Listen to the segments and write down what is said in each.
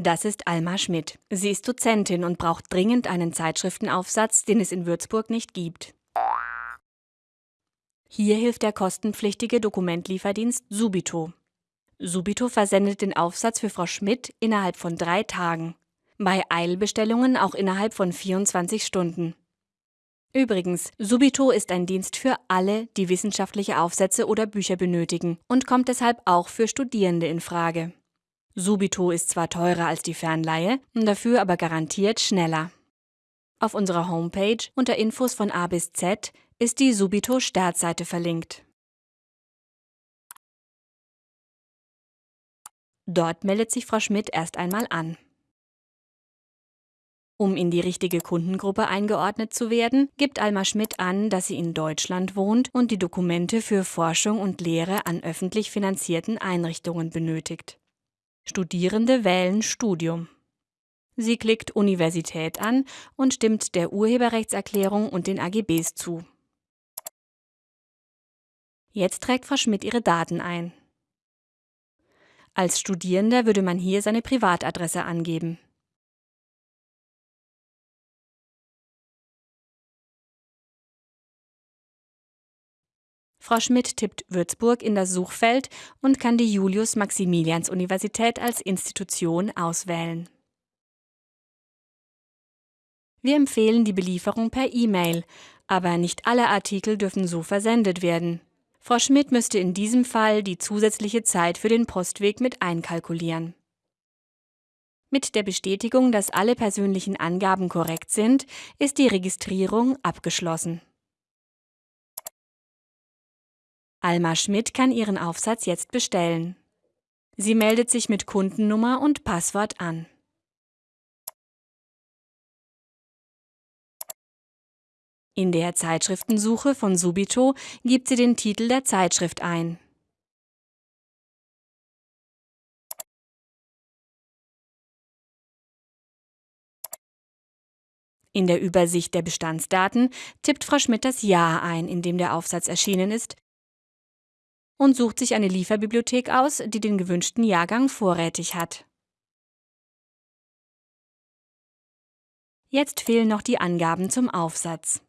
Das ist Alma Schmidt. Sie ist Dozentin und braucht dringend einen Zeitschriftenaufsatz, den es in Würzburg nicht gibt. Hier hilft der kostenpflichtige Dokumentlieferdienst Subito. Subito versendet den Aufsatz für Frau Schmidt innerhalb von drei Tagen. Bei Eilbestellungen auch innerhalb von 24 Stunden. Übrigens, Subito ist ein Dienst für alle, die wissenschaftliche Aufsätze oder Bücher benötigen und kommt deshalb auch für Studierende in Frage. Subito ist zwar teurer als die Fernleihe, dafür aber garantiert schneller. Auf unserer Homepage unter Infos von A bis Z ist die Subito Startseite verlinkt. Dort meldet sich Frau Schmidt erst einmal an. Um in die richtige Kundengruppe eingeordnet zu werden, gibt Alma Schmidt an, dass sie in Deutschland wohnt und die Dokumente für Forschung und Lehre an öffentlich finanzierten Einrichtungen benötigt. Studierende wählen Studium. Sie klickt Universität an und stimmt der Urheberrechtserklärung und den AGBs zu. Jetzt trägt Frau Schmidt ihre Daten ein. Als Studierender würde man hier seine Privatadresse angeben. Frau Schmidt tippt Würzburg in das Suchfeld und kann die Julius-Maximilians-Universität als Institution auswählen. Wir empfehlen die Belieferung per E-Mail, aber nicht alle Artikel dürfen so versendet werden. Frau Schmidt müsste in diesem Fall die zusätzliche Zeit für den Postweg mit einkalkulieren. Mit der Bestätigung, dass alle persönlichen Angaben korrekt sind, ist die Registrierung abgeschlossen. Alma Schmidt kann ihren Aufsatz jetzt bestellen. Sie meldet sich mit Kundennummer und Passwort an. In der Zeitschriftensuche von Subito gibt sie den Titel der Zeitschrift ein. In der Übersicht der Bestandsdaten tippt Frau Schmidt das Jahr ein, in dem der Aufsatz erschienen ist, und sucht sich eine Lieferbibliothek aus, die den gewünschten Jahrgang vorrätig hat. Jetzt fehlen noch die Angaben zum Aufsatz.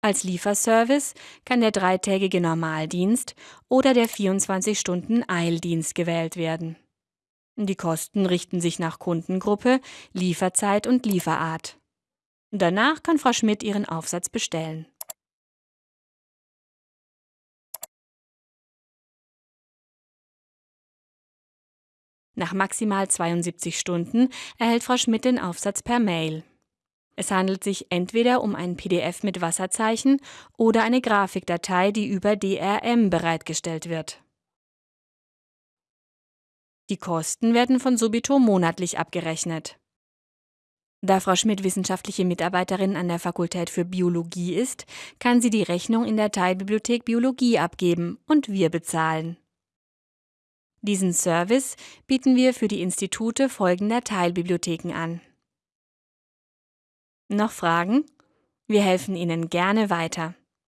Als Lieferservice kann der dreitägige Normaldienst oder der 24-Stunden-Eildienst gewählt werden. Die Kosten richten sich nach Kundengruppe, Lieferzeit und Lieferart. Danach kann Frau Schmidt ihren Aufsatz bestellen. Nach maximal 72 Stunden erhält Frau Schmidt den Aufsatz per Mail. Es handelt sich entweder um ein PDF mit Wasserzeichen oder eine Grafikdatei, die über DRM bereitgestellt wird. Die Kosten werden von Subito monatlich abgerechnet. Da Frau Schmidt wissenschaftliche Mitarbeiterin an der Fakultät für Biologie ist, kann sie die Rechnung in der Teilbibliothek Biologie abgeben und wir bezahlen. Diesen Service bieten wir für die Institute folgender Teilbibliotheken an. Noch Fragen? Wir helfen Ihnen gerne weiter.